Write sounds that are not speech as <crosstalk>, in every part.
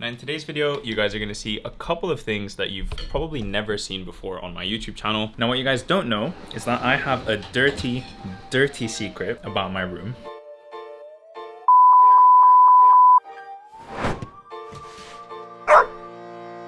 Now in today's video, you guys are gonna see a couple of things that you've probably never seen before on my YouTube channel. Now what you guys don't know is that I have a dirty, dirty secret about my room.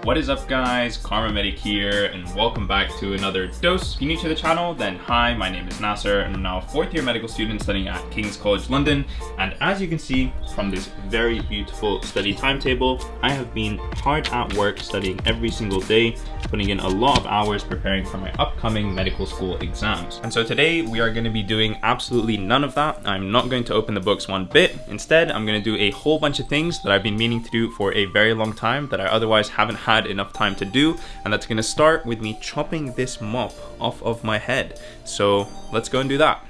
What is up guys, Kharma Medic here and welcome back to another dose. If you're new to the channel, then hi, my name is Nasser and I'm now a fourth year medical student studying at King's College London. And as you can see from this very beautiful study timetable, I have been hard at work studying every single day, putting in a lot of hours preparing for my upcoming medical school exams. And so today we are gonna be doing absolutely none of that. I'm not going to open the books one bit. Instead, I'm gonna do a whole bunch of things that I've been meaning to do for a very long time that I otherwise haven't had had enough time to do and that's gonna start with me chopping this mop off of my head. So let's go and do that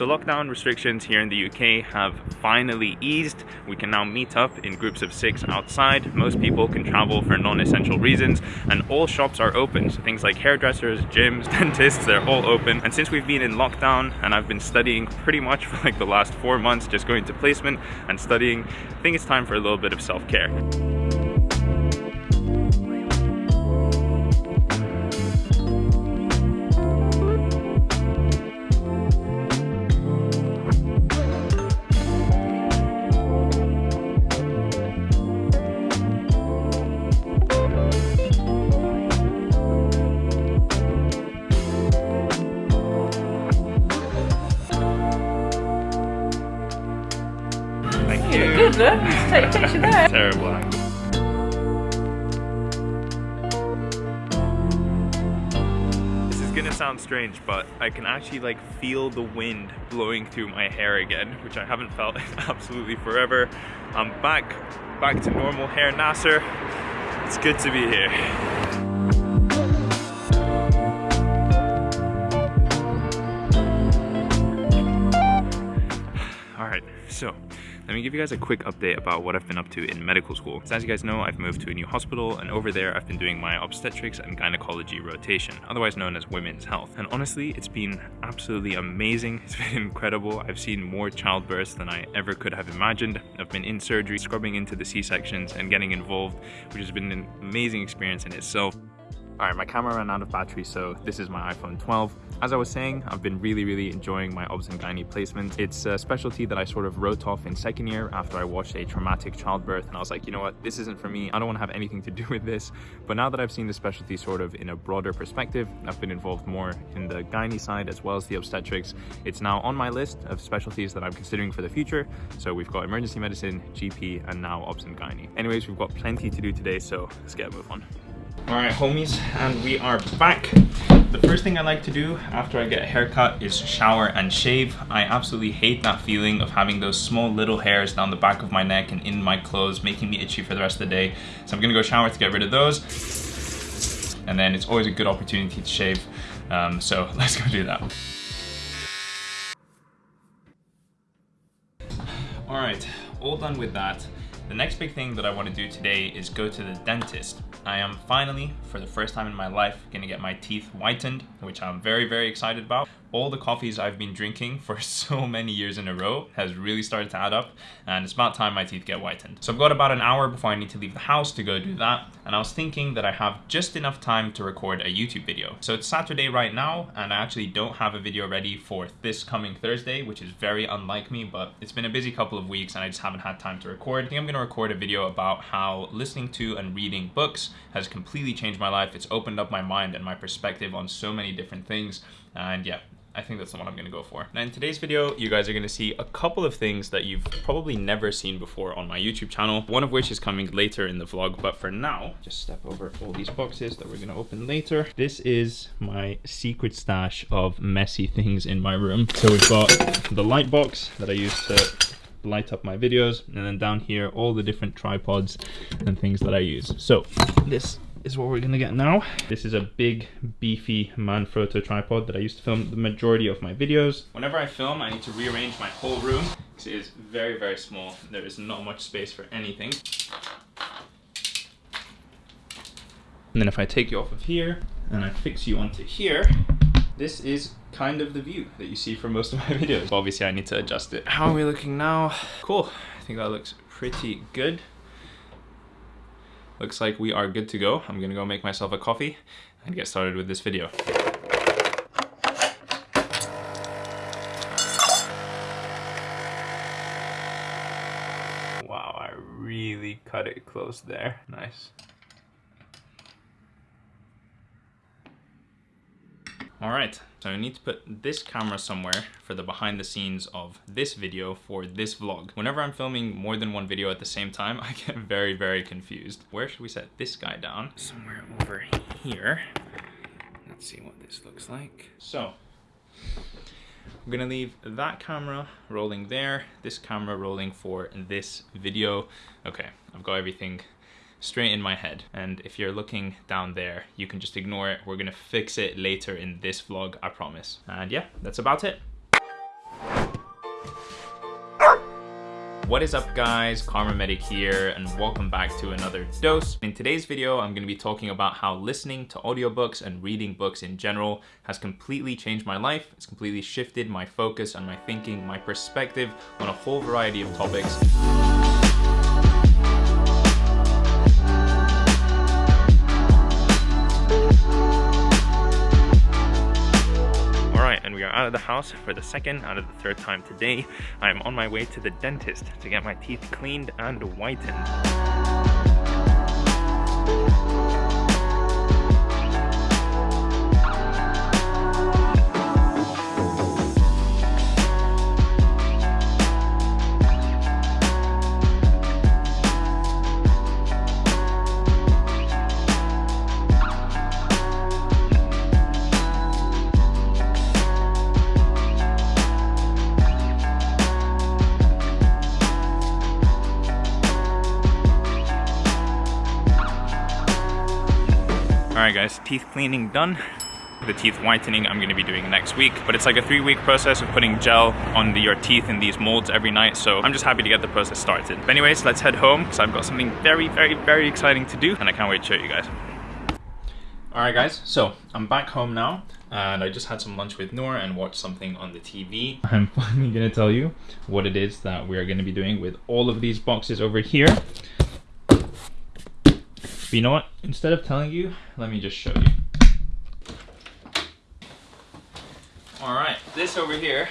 So lockdown restrictions here in the UK have finally eased. We can now meet up in groups of six outside. Most people can travel for non-essential reasons and all shops are open. So things like hairdressers, gyms, <laughs> dentists, they're all open. And since we've been in lockdown and I've been studying pretty much for like the last four months, just going to placement and studying, I think it's time for a little bit of self-care. Sound strange, but I can actually like feel the wind blowing through my hair again, which I haven't felt in <laughs> absolutely forever. I'm back, back to normal hair Nasser. It's good to be here. <sighs> All right, so let me give you guys a quick update about what I've been up to in medical school. So as you guys know, I've moved to a new hospital and over there I've been doing my obstetrics and gynecology rotation, otherwise known as women's health. And honestly, it's been absolutely amazing. It's <laughs> been incredible. I've seen more childbirths than I ever could have imagined. I've been in surgery, scrubbing into the C-sections and getting involved, which has been an amazing experience in itself. Alright, my camera ran out of battery, so this is my iPhone 12. As I was saying, I've been really, really enjoying my OBS and Gynae placement. It's a specialty that I sort of wrote off in second year after I watched a traumatic childbirth, and I was like, you know what, this isn't for me. I don't want to have anything to do with this. But now that I've seen the specialty sort of in a broader perspective, I've been involved more in the Gynae side as well as the obstetrics. It's now on my list of specialties that I'm considering for the future. So we've got emergency medicine, GP, and now OBS and Gynae. Anyways, we've got plenty to do today, so let's get a move on. All right, homies, and we are back. The first thing I like to do after I get a haircut is shower and shave. I absolutely hate that feeling of having those small little hairs down the back of my neck and in my clothes making me itchy for the rest of the day. So I'm gonna go shower to get rid of those. And then it's always a good opportunity to shave. Um, so <laughs> let's go do that. All right, all done with that. The next big thing that I want to do today is go to the dentist. I am finally, for the first time in my life, gonna get my teeth whitened, which I'm very, very excited about all the coffees I've been drinking for <laughs> so many years in a row has really started to add up and it's about time my teeth get whitened. So I've got about an hour before I need to leave the house to go do that and I was thinking that I have just enough time to record a YouTube video. So it's Saturday right now and I actually don't have a video ready for this coming Thursday which is very unlike me but it's been a busy couple of weeks and I just haven't had time to record. I think I'm going to record a video about how listening to and reading books has completely changed my life. It's opened up my mind and my perspective on so many different things and yeah, I think that's the one I'm gonna go for. Now in today's video, you guys are gonna see a couple of things that you've probably never seen before on my YouTube channel, one of which is coming later in the vlog, but for now, just step over all these boxes that we're gonna open later. This is my secret stash of messy things in my room. So we've got the light box that I use to light up my videos, and then down here, all the different tripods and things that I use. So this is what we're gonna get now. This is a big, beefy Manfrotto tripod that I used to film the majority of my videos. Whenever I film, I need to rearrange my whole room because it is very, very small. There is not much space for anything. And then if I take you off of here and I fix you onto here, this is kind of the view that you see from most of my <laughs> videos. Obviously I need to adjust it. How are we looking now? Cool, I think that looks pretty good. Looks like we are good to go. I'm gonna go make myself a coffee and get started with this video. Wow, I really cut it close there. Nice. All right, so I need to put this camera somewhere for the behind the scenes of this video for this vlog. Whenever I'm filming more than one video at the same time, <laughs> I get very, very confused. Where should we set this guy down? Somewhere over here. Let's see what this looks like. So, I'm gonna leave that camera rolling there, this camera rolling for this video. Okay, I've got everything straight in my head. And if you're looking down there, you can just ignore it. We're gonna fix it later in this vlog, I promise. And yeah, that's about it. What is up guys, Kharma Medic here and welcome back to another dose. In today's video, I'm gonna be talking about how listening to audiobooks and reading books in general has completely changed my life. It's completely shifted my focus and my thinking, my perspective on a whole variety of topics. Out of the house for the second out of the third time today. I am on my way to the dentist to get my teeth cleaned and whitened. Teeth cleaning done. The teeth whitening I'm gonna be doing next week, but it's like a three week process of putting gel on the, your teeth in these molds every night, so I'm just happy to get the process started. But anyways, let's head home, because I've got something very, very, very exciting to do, and I can't wait to show you guys. Alright guys, so I'm back home now, and I just had some lunch with Noor and watched something on the TV. <laughs> I'm finally gonna tell you what it is that we are gonna be doing with all of these boxes over here. But you know what? Instead of telling you, let me just show you. All right, this over here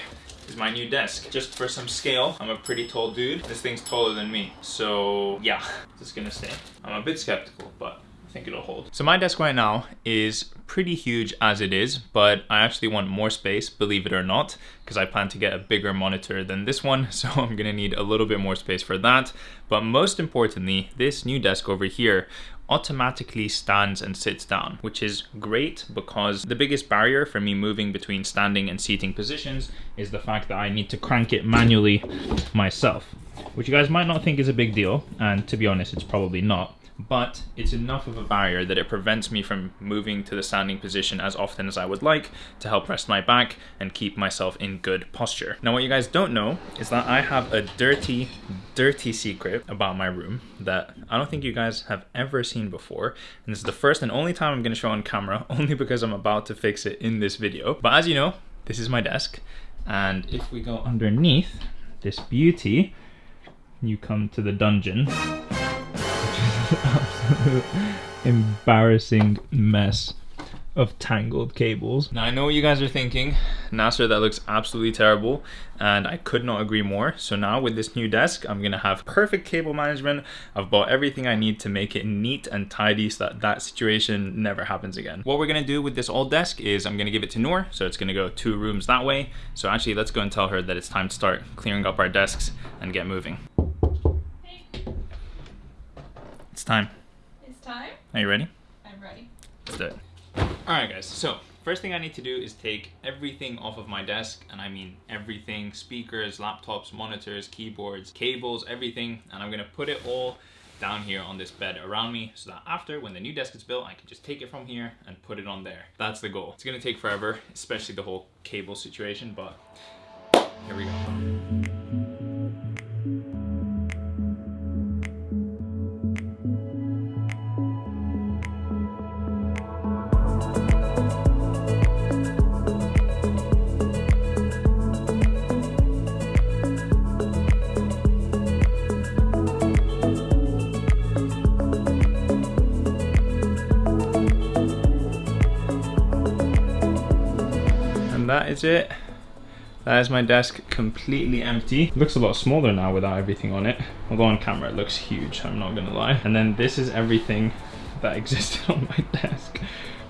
is my new desk. Just for some scale, I'm a pretty tall dude. This thing's taller than me. So yeah, just gonna stay. I'm a bit skeptical, but I think it'll hold. So my desk right now is pretty huge as it is, but I actually want more space, believe it or not, because I plan to get a bigger monitor than this one, <laughs> so I'm gonna need a little bit more space for that. But most importantly, this new desk over here automatically stands and sits down, which is great because the biggest barrier for me moving between standing and seating positions is the fact that I need to crank it manually myself, which you guys might not think is a big deal, and to be honest, it's probably not but it's enough of a barrier that it prevents me from moving to the standing position as often as I would like to help rest my back and keep myself in good posture. Now what you guys don't know is that I have a dirty, dirty secret about my room that I don't think you guys have ever seen before. And this is the first and only time I'm gonna show on camera, <laughs> only because I'm about to fix it in this video. But as you know, this is my desk. And if we go underneath this beauty, you come to the dungeon <laughs> embarrassing mess of tangled cables. Now I know what you guys are thinking, Nasser, that looks absolutely terrible, and I could not agree more. So now with this new desk, I'm gonna have perfect cable management. I've bought everything I need to make it neat and tidy so that that situation never happens again. What we're gonna do with this old desk is I'm gonna give it to Noor, so it's gonna go two rooms that way. So actually, let's go and tell her that it's time to start clearing up our desks and get moving. It's time. It's time? Are you ready? I'm ready. Let's do it. Alright guys, so first thing I need to do is take everything off of my desk, and I mean everything, speakers, laptops, monitors, keyboards, cables, everything, and I'm gonna put it all down here on this bed around me so that after when the new desk is built I can just take it from here and put it on there that's the goal it's gonna take forever especially the whole cable situation but here we go is it. That is my desk completely empty. Looks a lot smaller now without everything on it. Although on camera it looks huge, I'm not gonna lie. And then this is everything <laughs> that existed on my <laughs> desk.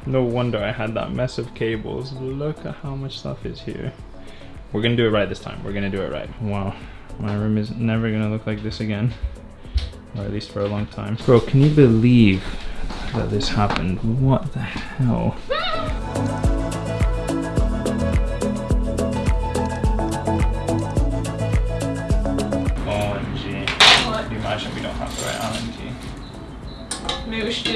No wonder I had that mess of cables. Look at how much stuff is here. We're gonna do it right this time. We're gonna do it right. Wow, my room is never gonna look like this again. Or at least for a long time. Bro, can you believe that this happened? What the hell?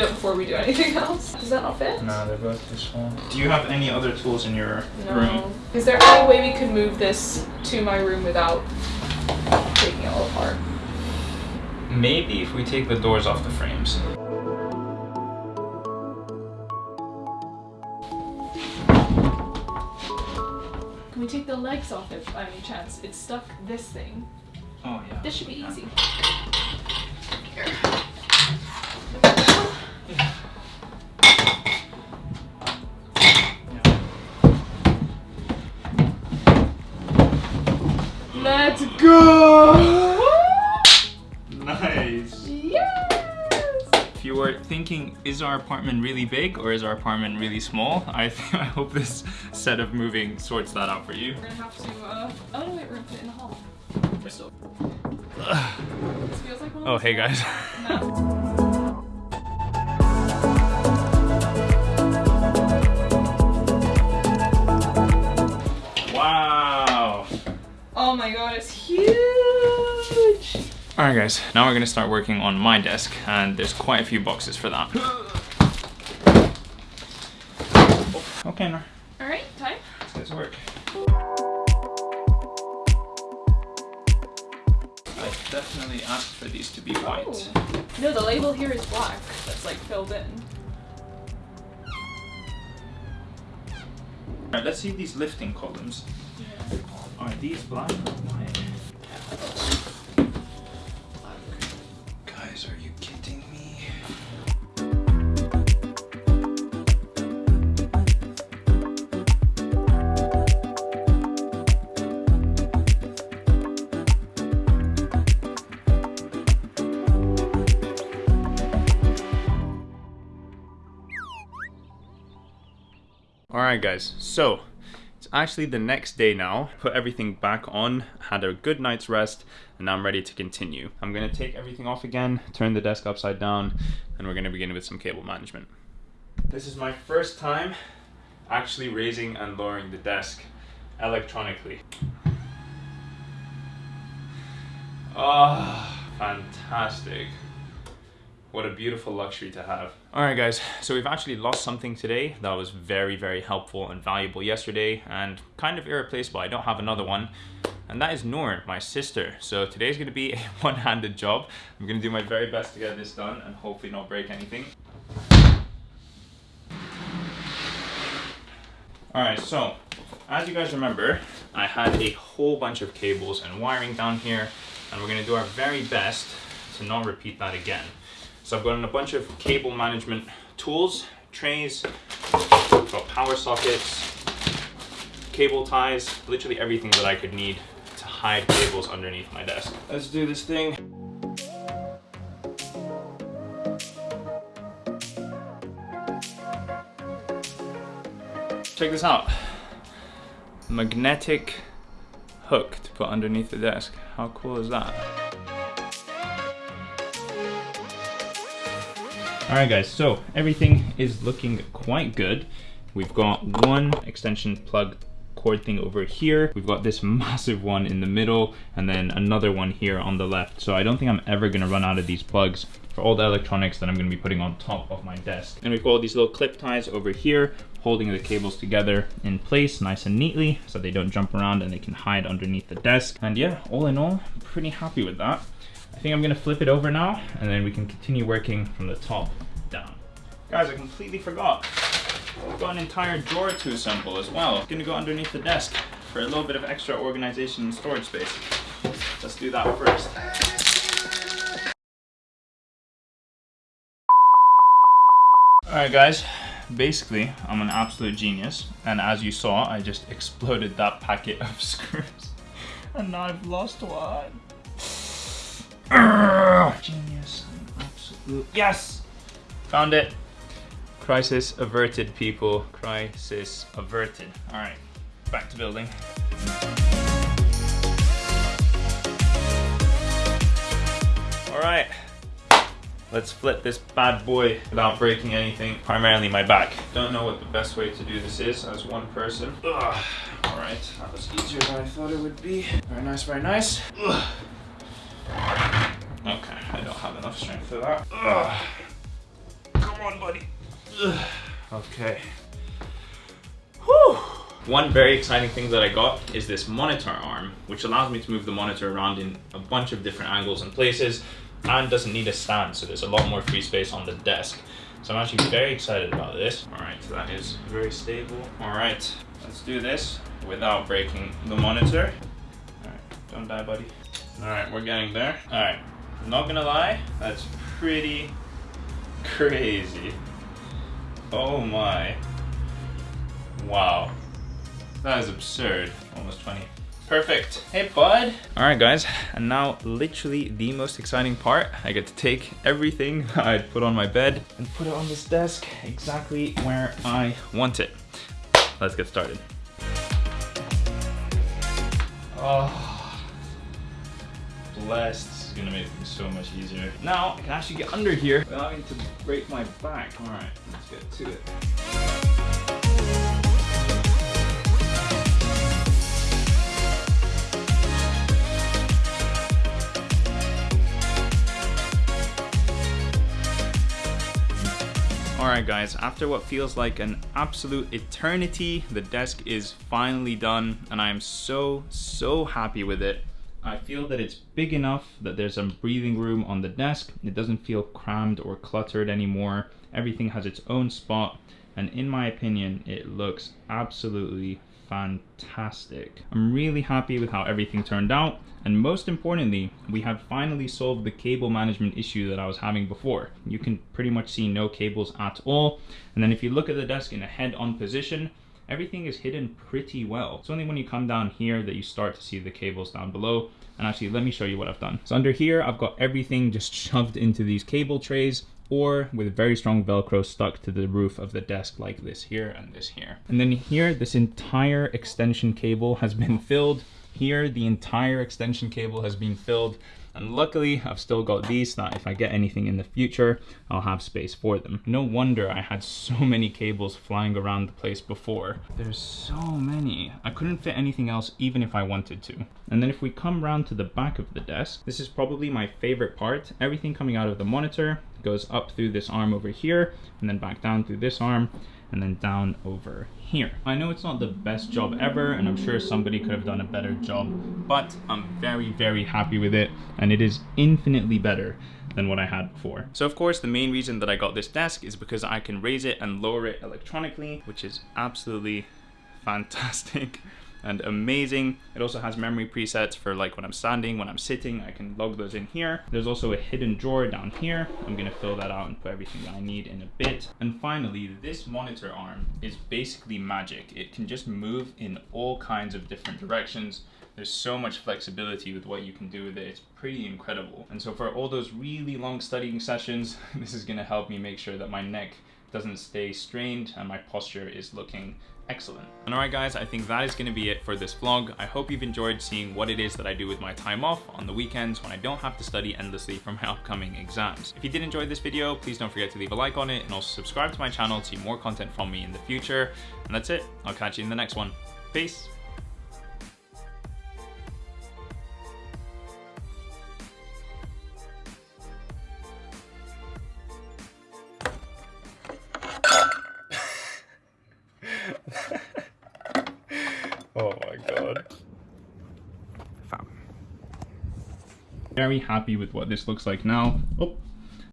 Key? Maybe we should do that before we do anything else. Does that not fit? No, they're both too small. Do you have any other tools in your No. room? Is there any way we could move this to my room without taking it all apart? Maybe if we take the doors off the frames. Can we take the legs off it by any chance? It's stuck this thing. Oh yeah. This should be easy. Thinking, is our apartment really big or is our apartment really small? <laughs> I I hope this set of moving sorts that out for you. We're gonna have to, uh, oh no, wait, we're gonna put it in the hall. We're still. Feels like Oh, hey guys. <laughs> Wow. Oh my god, it's! All right guys, now we're gonna start working on my desk and there's quite a few boxes for that. Okay, Nor, Alright, time. let's get to work. I definitely asked for these to be oh. white. Oh. No, the label here is black. That's like filled in. Alright, let's see these lifting columns. Are these black or white? Guys, so it's actually the next day now. Put everything back on, had a good night's rest, and now I'm ready to continue. I'm gonna take everything off again, turn the desk upside down, and we're gonna begin with some cable management. This is my first time actually raising and lowering the desk electronically. Ah, fantastic. What a beautiful luxury to have. All right, guys, so we've actually lost something today that was very, very helpful and valuable yesterday and kind of irreplaceable. I don't have another one. And that is Noor, my sister. So today's gonna be <laughs> a one-handed job. I'm gonna do my very best to get this done and hopefully not break anything. All right, so as you guys remember, I had a whole bunch of cables and wiring down here, and we're gonna do our very best to not repeat that again. So I've got a bunch of cable management tools, trays, got power sockets, cable ties, literally everything that I could need to hide cables underneath my desk. Let's do this thing. Check this out. Magnetic hook to put underneath the desk. How cool is that? Alright guys, so everything is looking quite good. We've got one extension plug cord thing over here. We've got this <laughs> massive one in the middle and then another one here on the left. So I don't think I'm ever gonna run out of these plugs for all the electronics that I'm gonna be putting on top of my desk. And we've got all these little clip ties over here holding the cables together in place nice and neatly so they don't jump around and they can hide underneath the desk. And yeah, all in all, pretty happy with that. I think I'm gonna flip it over now and then we can continue working from the top. Guys, I completely forgot. I've got an entire drawer to assemble as well. It's gonna go underneath the desk for a little bit of extra organization and storage space. Let's do that first. Alright guys, basically, I'm an absolute genius. And as you saw, I just <laughs> exploded that packet of screws. And now I've lost one. Genius. Absolute. Yes! Found it. Crisis averted, people. Crisis averted. All right, back to building. All right, let's flip this bad boy without breaking anything, primarily my back. Don't know what the best way to do this is as one person. Ugh. All right, that was easier than I thought it would be. Very nice, very nice. Ugh. Okay, I don't have enough strength for that. Ugh. Come on, buddy. <sighs> Okay. Whew. One very exciting thing that I got is this monitor arm, which allows me to move the monitor around in a bunch of different angles and places and doesn't need a stand, so there's a lot more free space on the desk. So I'm actually very excited about this. All right, so that is very stable. All right, let's do this without breaking the monitor. All right, don't die, buddy. All right, we're getting there. All right, not gonna lie, that's pretty crazy. Oh my. Wow. That is absurd. Almost 20. Perfect. Hey, bud. All right, guys. And now literally the most exciting part. I get to take everything <laughs> I put on my bed and put it on this desk exactly where I want it. Let's get started. Oh, blessed. This is gonna make things so much easier. Now I can actually get under here without having to break my back. All right, let's get to it. Alright guys, after what feels like an absolute eternity, the desk is finally done and I am so, so happy with it. I feel that it's big enough that there's some breathing room on the desk. It doesn't feel crammed or cluttered anymore. Everything has its own spot and in my opinion, it looks absolutely fantastic. I'm really happy with how everything turned out and most importantly, we have finally solved the cable management issue that I was having before. You can pretty much see no cables at all. And then if you look at the desk in a head-on position, everything is hidden pretty well. It's only when you come down here that you start to see the cables down below. And actually, let me show you what I've done. So under here, I've got everything just <laughs> shoved into these cable trays or with very strong Velcro stuck to the roof of the desk like this here and this here. And then here, this entire extension cable has been <laughs> filled here, the entire extension cable has been filled and luckily I've still got these that if I get anything in the future, I'll have space for them. No wonder I had so <laughs> many cables flying around the place before. There's so many. I couldn't fit anything else even if I wanted to. And then if we come round to the back of the desk, this is probably my favorite part. Everything coming out of the monitor goes up through this arm over here and then back down through this arm and then down over here. I know it's not the best job ever and I'm sure somebody could have done a better job, but I'm very, very happy with it and it is infinitely better than what I had before. So of course, the main reason that I got this desk is because I can raise it and lower it electronically, which is absolutely fantastic <laughs> and amazing. It also has memory presets for like when I'm standing, when I'm sitting, I can log those in here. There's also a hidden drawer down here. I'm gonna fill that out and put everything that I need in a bit. And finally, this monitor arm is basically magic. It can just move in all kinds of different directions. There's so much flexibility with what you can do with it. It's pretty incredible. And so for all those really long studying sessions, <laughs> this is gonna help me make sure that my neck doesn't stay strained and my posture is looking excellent. And alright guys, I think that is going to be it for this vlog. I hope you've enjoyed seeing what it is that I do with my time off on the weekends when I don't have to study endlessly for my <laughs> upcoming exams. If you did enjoy this video, please don't forget to leave a like on it and also subscribe to my channel to see more content from me in the future. And that's it. I'll catch you in the next one. Peace. Very happy with what this looks like now. Oh,